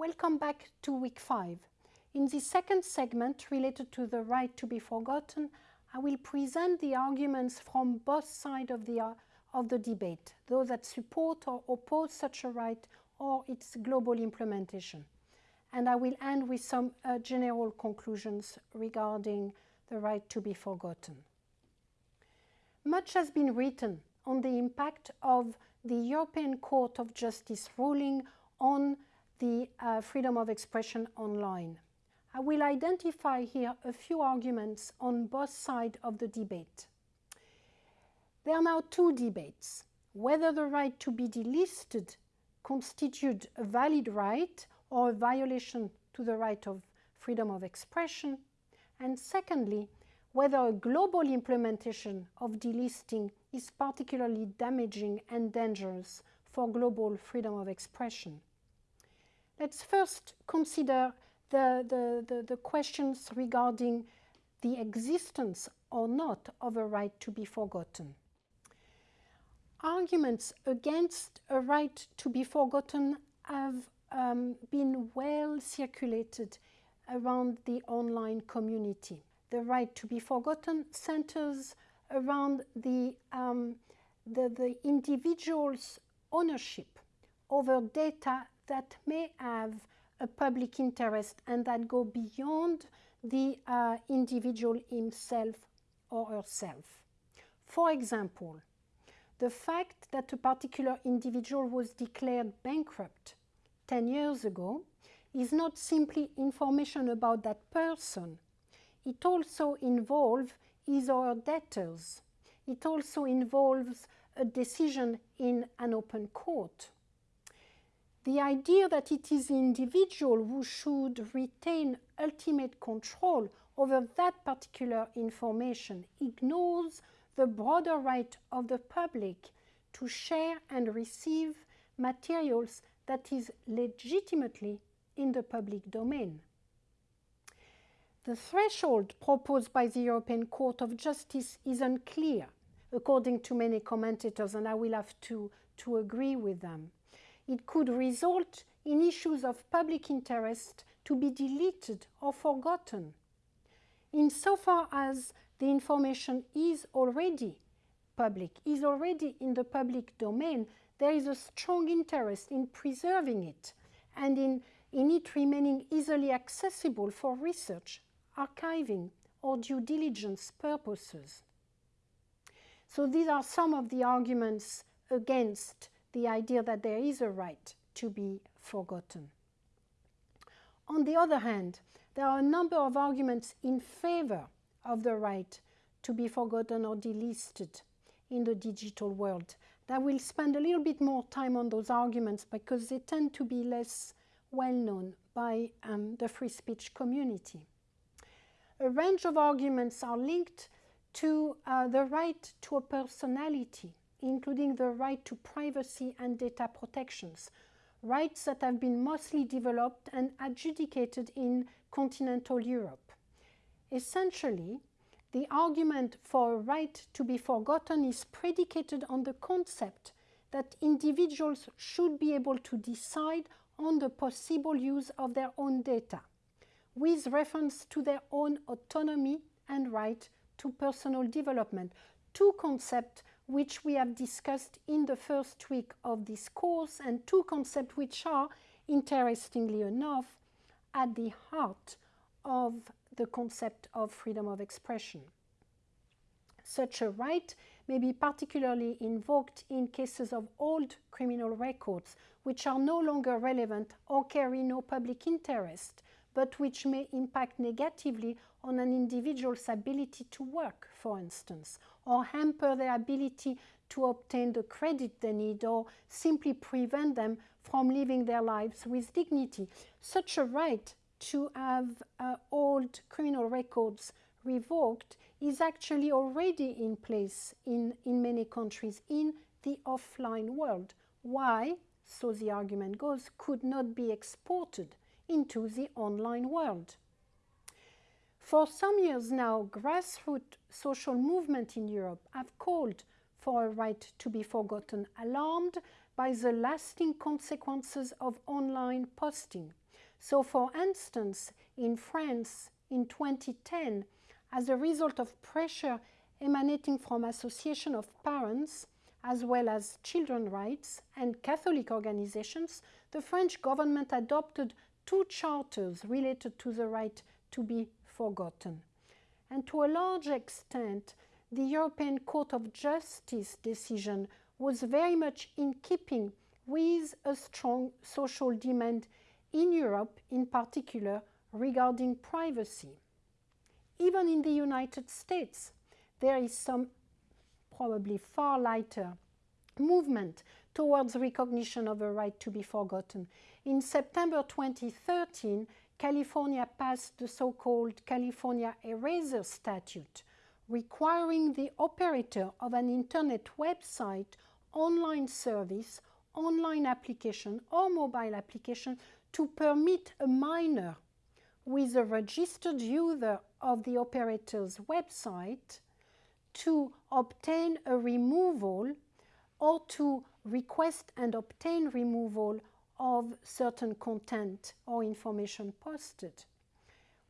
Welcome back to week 5. In the second segment related to the right to be forgotten, I will present the arguments from both sides of the, of the debate, those that support or oppose such a right or its global implementation. And I will end with some uh, general conclusions regarding the right to be forgotten. Much has been written on the impact of the European Court of Justice ruling on the uh, freedom of expression online. I will identify here a few arguments on both sides of the debate. There are now two debates, whether the right to be delisted constitutes a valid right or a violation to the right of freedom of expression, and secondly, whether a global implementation of delisting is particularly damaging and dangerous for global freedom of expression. Let's first consider the, the, the, the, questions regarding the existence or not of a right to be forgotten. Arguments against a right to be forgotten have um, been well circulated around the online community the right to be forgotten centers around the, um, the, the individual's ownership over data that may have a public interest and that go beyond the uh, individual himself or herself. For example, the fact that a particular individual was declared bankrupt 10 years ago is not simply information about that person, it also involves his or her debtors. It also involves a decision in an open court. The idea that it is the individual who should retain ultimate control over that particular information ignores the broader right of the public to share and receive materials that is legitimately in the public domain. The threshold proposed by the European Court of Justice is unclear, according to many commentators, and I will have to, to agree with them. It could result in issues of public interest to be deleted or forgotten. Insofar as the information is already public, is already in the public domain, there is a strong interest in preserving it and in, in it remaining easily accessible for research archiving or due diligence purposes. So these are some of the arguments against the idea that there is a right to be forgotten. On the other hand, there are a number of arguments in favor of the right to be forgotten or delisted in the digital world. I will spend a little bit more time on those arguments because they tend to be less well known by um, the free speech community a range of arguments are linked to uh, the right to a personality, including the right to privacy and data protections, rights that have been mostly developed and adjudicated in continental Europe. Essentially, the argument for a right to be forgotten is predicated on the concept that individuals should be able to decide on the possible use of their own data with reference to their own autonomy and right to personal development. Two concepts which we have discussed in the first week of this course and two concepts which are, interestingly enough, at the heart of the concept of freedom of expression. Such a right may be particularly invoked in cases of old criminal records which are no longer relevant or carry no public interest, but which may impact negatively on an individual's ability to work, for instance, or hamper their ability to obtain the credit they need, or simply prevent them from living their lives with dignity. Such a right to have uh, old criminal records revoked is actually already in place in, in many countries in the offline world. Why, so the argument goes, could not be exported into the online world. For some years now, grassroots social movements in Europe have called for a right to be forgotten, alarmed by the lasting consequences of online posting, So for instance, in France in 2010, as a result of pressure emanating from association of parents, as well as children's rights and Catholic organizations, the French government adopted two charters related to the right to be forgotten. And to a large extent, the European Court of Justice decision was very much in keeping with a strong social demand in Europe, in particular, regarding privacy. Even in the United States, there is some probably far lighter movement towards recognition of a right to be forgotten. In September 2013, California passed the so-called California Eraser Statute, requiring the operator of an internet website, online service, online application or mobile application to permit a minor with a registered user of the operator's website to obtain a removal or to request and obtain removal of certain content or information posted.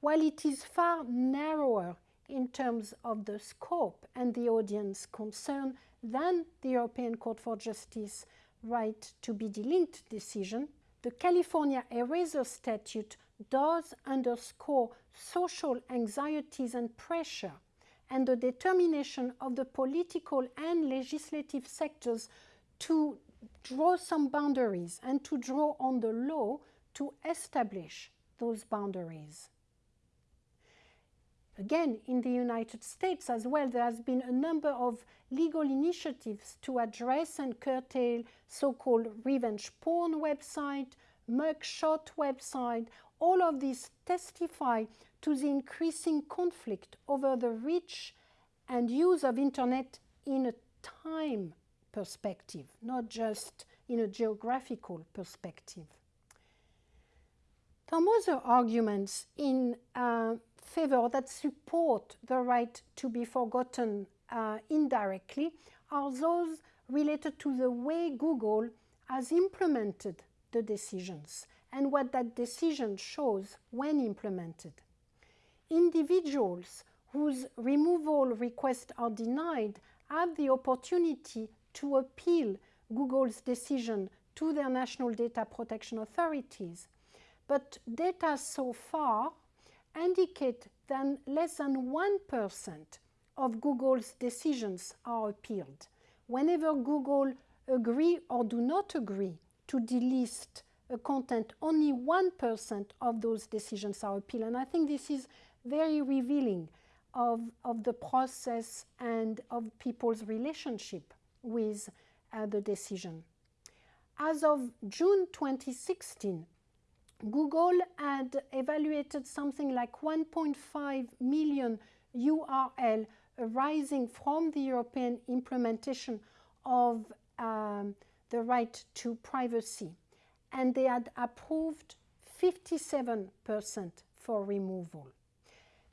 While it is far narrower in terms of the scope and the audience concerned than the European Court for Justice right to be delinked decision, the California Eraser Statute does underscore social anxieties and pressure and the determination of the political and legislative sectors to draw some boundaries and to draw on the law to establish those boundaries. Again, in the United States as well, there has been a number of legal initiatives to address and curtail so-called revenge porn website, mugshot website. All of these testify to the increasing conflict over the reach and use of internet in a time perspective, not just in a geographical perspective. Some other arguments in uh, favor that support the right to be forgotten uh, indirectly are those related to the way Google has implemented the decisions and what that decision shows when implemented. Individuals whose removal requests are denied have the opportunity to appeal Google's decision to their national data protection authorities. But data so far indicate that less than 1% of Google's decisions are appealed. Whenever Google agree or do not agree to delist a content, only 1% of those decisions are appealed. And I think this is very revealing of, of the process and of people's relationship with uh, the decision. As of June 2016, Google had evaluated something like 1.5 million URL arising from the European implementation of um, the right to privacy. And they had approved 57% for removal.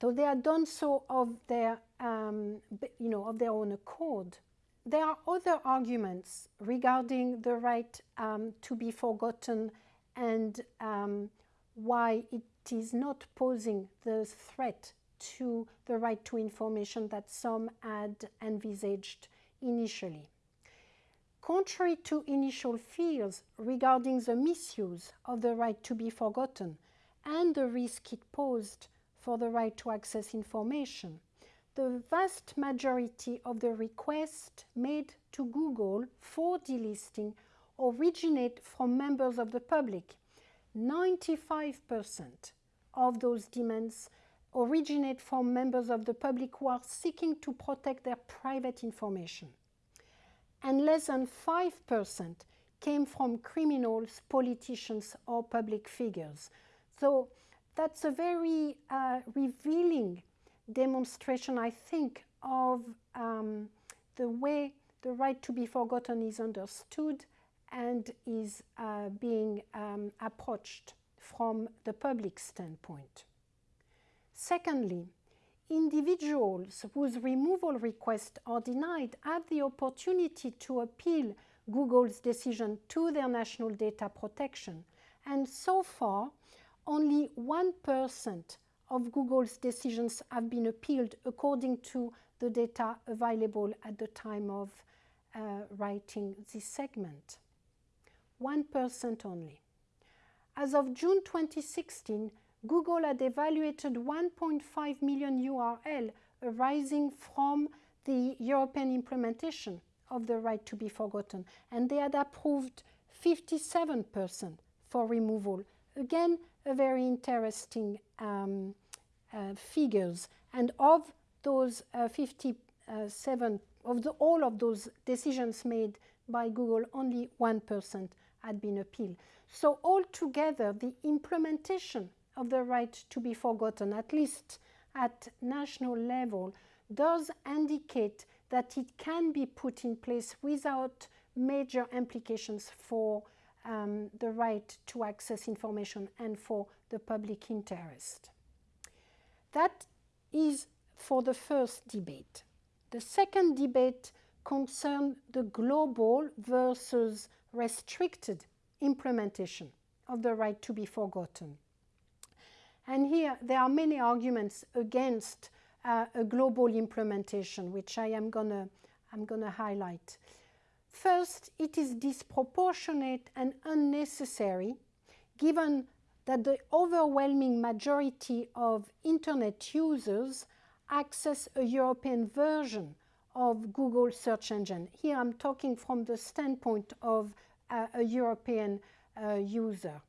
So they had done so of their, um, you know, of their own accord. There are other arguments regarding the right um, to be forgotten and um, why it is not posing the threat to the right to information that some had envisaged initially. Contrary to initial fears regarding the misuse of the right to be forgotten and the risk it posed for the right to access information, the vast majority of the requests made to Google for delisting originate from members of the public. 95% of those demands originate from members of the public who are seeking to protect their private information. And less than 5% came from criminals, politicians, or public figures. So that's a very uh, revealing demonstration, I think, of um, the way the right to be forgotten is understood and is uh, being um, approached from the public standpoint. Secondly, individuals whose removal requests are denied have the opportunity to appeal Google's decision to their national data protection. And so far, only 1% of Google's decisions have been appealed according to the data available at the time of uh, writing this segment. 1% only. As of June 2016, Google had evaluated 1.5 million URL arising from the European implementation of the right to be forgotten, and they had approved 57% for removal. Again, a very interesting um, uh, figures. And of those uh, 57, of the, all of those decisions made by Google, only 1% had been appealed. So altogether, the implementation of the right to be forgotten, at least at national level, does indicate that it can be put in place without major implications for um, the right to access information and for the public interest. That is for the first debate. The second debate concerned the global versus restricted implementation of the right to be forgotten. And here there are many arguments against uh, a global implementation, which I am gonna, I'm gonna highlight. First, it is disproportionate and unnecessary given that the overwhelming majority of Internet users access a European version of Google search engine. Here I'm talking from the standpoint of uh, a European uh, user.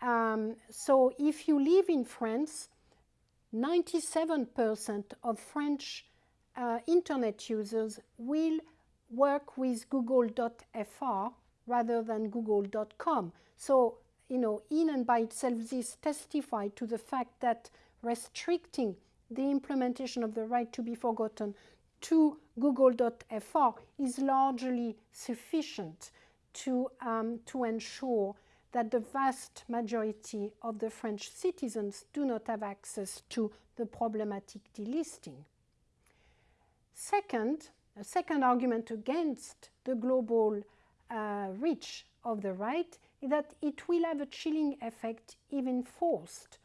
Um, so if you live in France, 97% of French uh, internet users will work with google.fr rather than google.com. So, you know, in and by itself, this testifies to the fact that restricting the implementation of the right to be forgotten to google.fr is largely sufficient to, um, to ensure that the vast majority of the French citizens do not have access to the problematic delisting. Second, a second argument against the global uh, reach of the right is that it will have a chilling effect if enforced.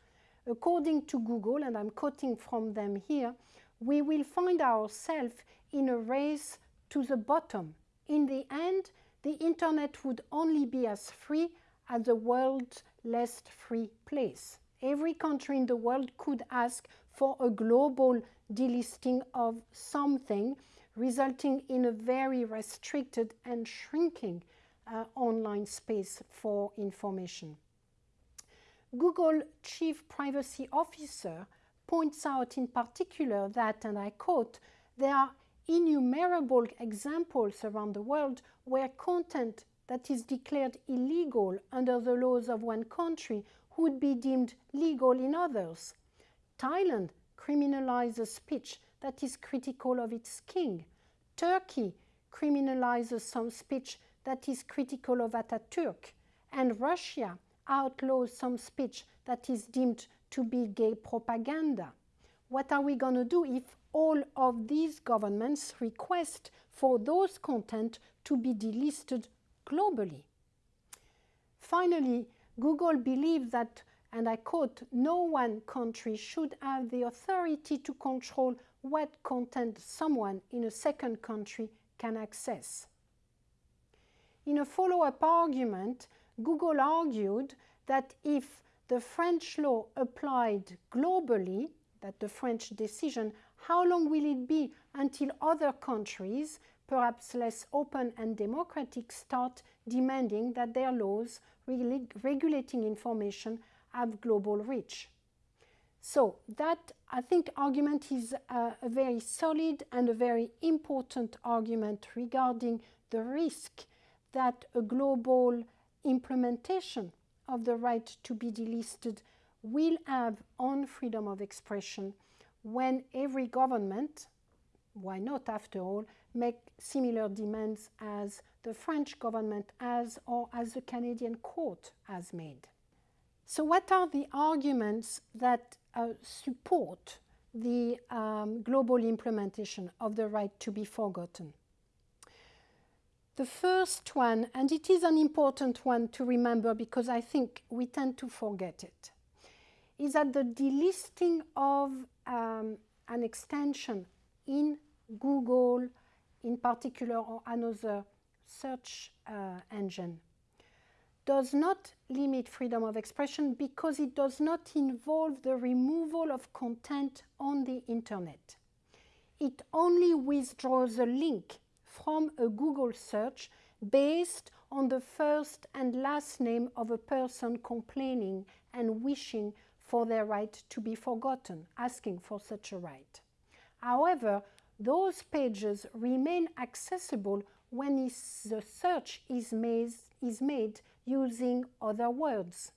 According to Google, and I'm quoting from them here, we will find ourselves in a race to the bottom. In the end, the internet would only be as free as the world's less free place. Every country in the world could ask for a global delisting of something resulting in a very restricted and shrinking uh, online space for information. Google Chief Privacy Officer points out in particular that, and I quote, there are innumerable examples around the world where content that is declared illegal under the laws of one country would be deemed legal in others. Thailand criminalizes speech that is critical of its king. Turkey criminalizes some speech that is critical of Ataturk. And Russia outlaws some speech that is deemed to be gay propaganda. What are we going to do if all of these governments request for those content to be delisted globally? Finally, Google believes that, and I quote, no one country should have the authority to control what content someone in a second country can access. In a follow-up argument, Google argued that if the French law applied globally, that the French decision, how long will it be until other countries, perhaps less open and democratic, start demanding that their laws regulating information have global reach? So that, I think, argument is a, a very solid and a very important argument regarding the risk that a global implementation of the right to be delisted will have on freedom of expression when every government, why not after all, make similar demands as the French government has or as the Canadian court has made. So what are the arguments that uh, support the um, global implementation of the right to be forgotten. The first one, and it is an important one to remember because I think we tend to forget it, is that the delisting of um, an extension in Google, in particular, or another search uh, engine, does not limit freedom of expression because it does not involve the removal of content on the internet. It only withdraws a link from a Google search based on the first and last name of a person complaining and wishing for their right to be forgotten, asking for such a right. However, those pages remain accessible when the search is made, is made using other words.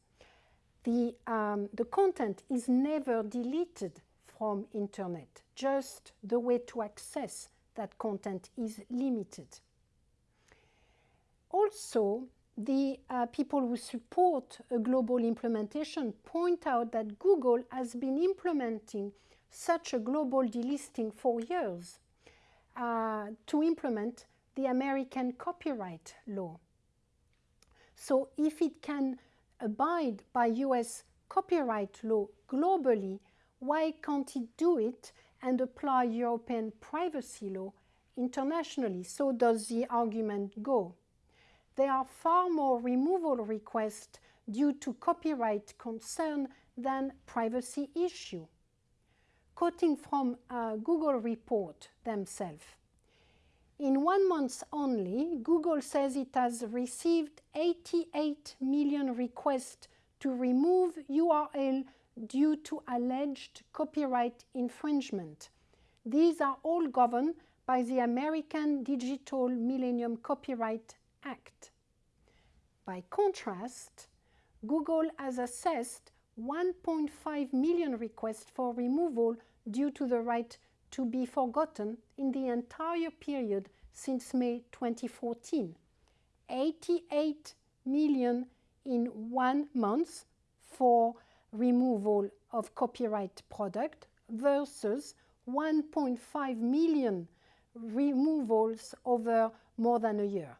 The, um, the content is never deleted from internet, just the way to access that content is limited. Also, the uh, people who support a global implementation point out that Google has been implementing such a global delisting for years uh, to implement the American copyright law. So if it can abide by US copyright law globally, why can't it do it and apply European privacy law internationally? So does the argument go. There are far more removal requests due to copyright concern than privacy issue. Quoting from a Google report themselves, in one month only, Google says it has received 88 million requests to remove URL due to alleged copyright infringement. These are all governed by the American Digital Millennium Copyright Act. By contrast, Google has assessed 1.5 million requests for removal due to the right to be forgotten in the entire period since May 2014. 88 million in one month for removal of copyright product versus 1.5 million removals over more than a year.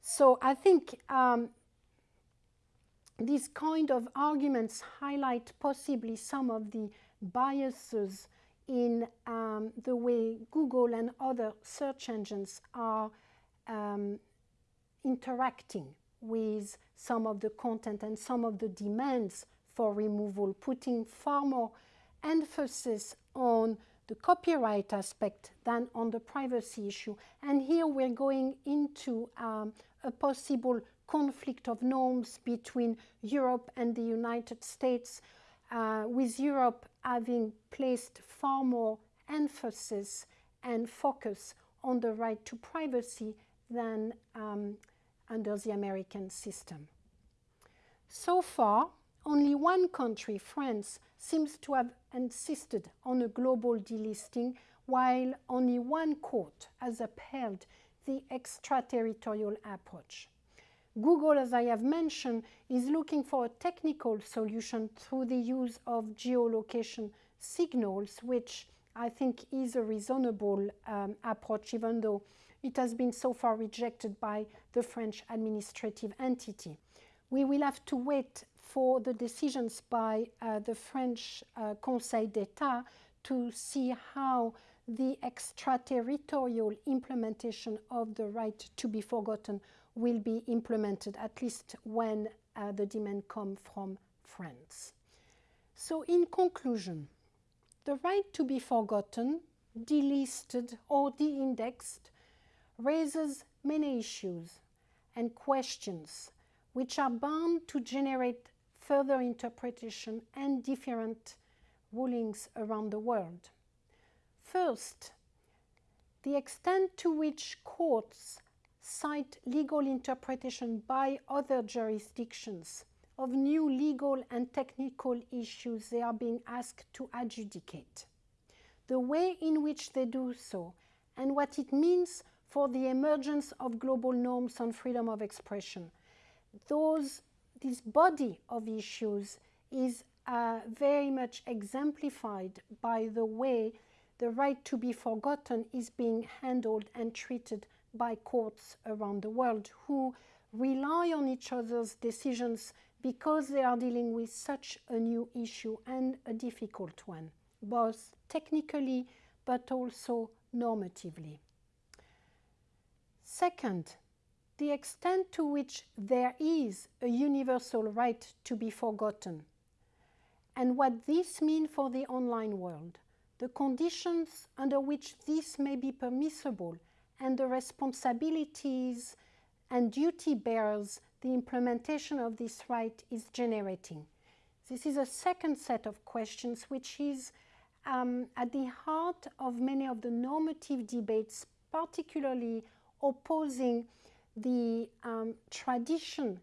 So I think um, these kind of arguments highlight possibly some of the biases in um, the way Google and other search engines are um, interacting with some of the content and some of the demands for removal, putting far more emphasis on the copyright aspect than on the privacy issue. And here we're going into um, a possible conflict of norms between Europe and the United States, uh, with Europe having placed far more emphasis and focus on the right to privacy than um, under the American system. So far, only one country, France, seems to have insisted on a global delisting, while only one court has upheld the extraterritorial approach. Google, as I have mentioned, is looking for a technical solution through the use of geolocation signals, which I think is a reasonable um, approach, even though it has been so far rejected by the French administrative entity. We will have to wait for the decisions by uh, the French uh, Conseil d'Etat to see how the extraterritorial implementation of the right to be forgotten will be implemented, at least when uh, the demand comes from France. So in conclusion, the right to be forgotten, delisted or de-indexed raises many issues and questions which are bound to generate further interpretation and different rulings around the world. First, the extent to which courts cite legal interpretation by other jurisdictions of new legal and technical issues they are being asked to adjudicate. The way in which they do so and what it means for the emergence of global norms on freedom of expression. Those this body of issues is uh, very much exemplified by the way the right to be forgotten is being handled and treated by courts around the world who rely on each other's decisions because they are dealing with such a new issue and a difficult one, both technically but also normatively. Second, the extent to which there is a universal right to be forgotten and what this means for the online world, the conditions under which this may be permissible and the responsibilities and duty bearers the implementation of this right is generating. This is a second set of questions which is um, at the heart of many of the normative debates, particularly opposing the um, tradition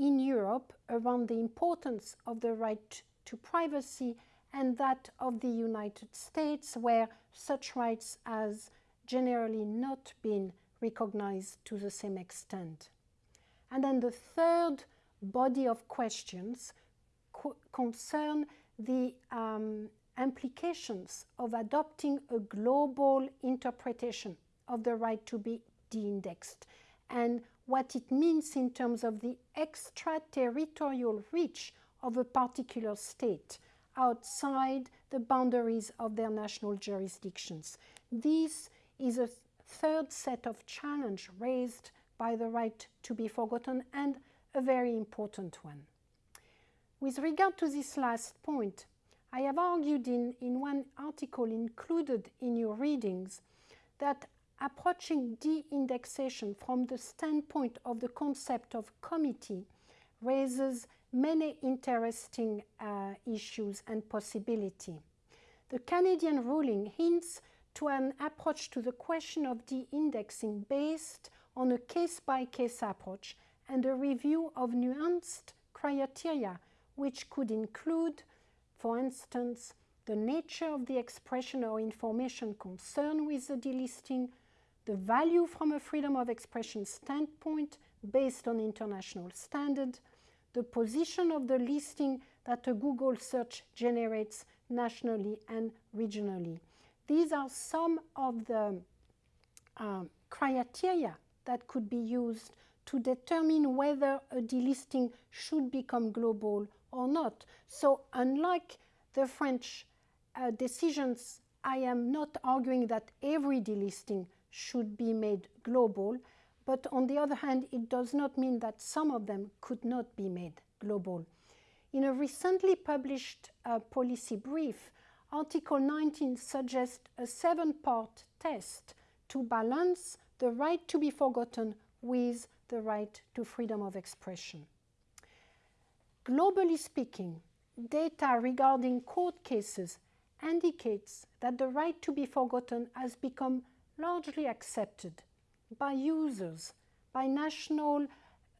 in Europe around the importance of the right to privacy and that of the United States, where such rights has generally not been recognized to the same extent. And then the third body of questions co concern the um, implications of adopting a global interpretation of the right to be de-indexed and what it means in terms of the extraterritorial reach of a particular state outside the boundaries of their national jurisdictions. This is a third set of challenge raised by the right to be forgotten and a very important one. With regard to this last point, I have argued in, in one article included in your readings that approaching de-indexation from the standpoint of the concept of comity raises many interesting uh, issues and possibility. The Canadian ruling hints to an approach to the question of de-indexing based on a case-by-case -case approach and a review of nuanced criteria which could include, for instance, the nature of the expression or information concerned with the delisting, the value from a freedom of expression standpoint based on international standard, the position of the listing that a Google search generates nationally and regionally. These are some of the um, criteria that could be used to determine whether a delisting should become global or not. So unlike the French uh, decisions, I am not arguing that every delisting should be made global, but on the other hand, it does not mean that some of them could not be made global. In a recently published uh, policy brief, Article 19 suggests a seven-part test to balance the right to be forgotten with the right to freedom of expression. Globally speaking, data regarding court cases indicates that the right to be forgotten has become largely accepted by users, by national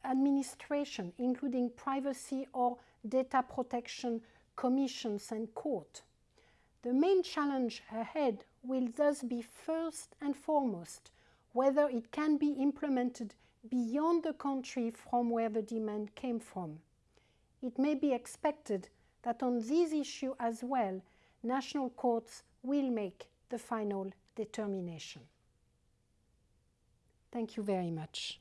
administration, including privacy or data protection commissions and court. The main challenge ahead will thus be first and foremost whether it can be implemented beyond the country from where the demand came from. It may be expected that on this issue as well, national courts will make the final determination. Thank you very much.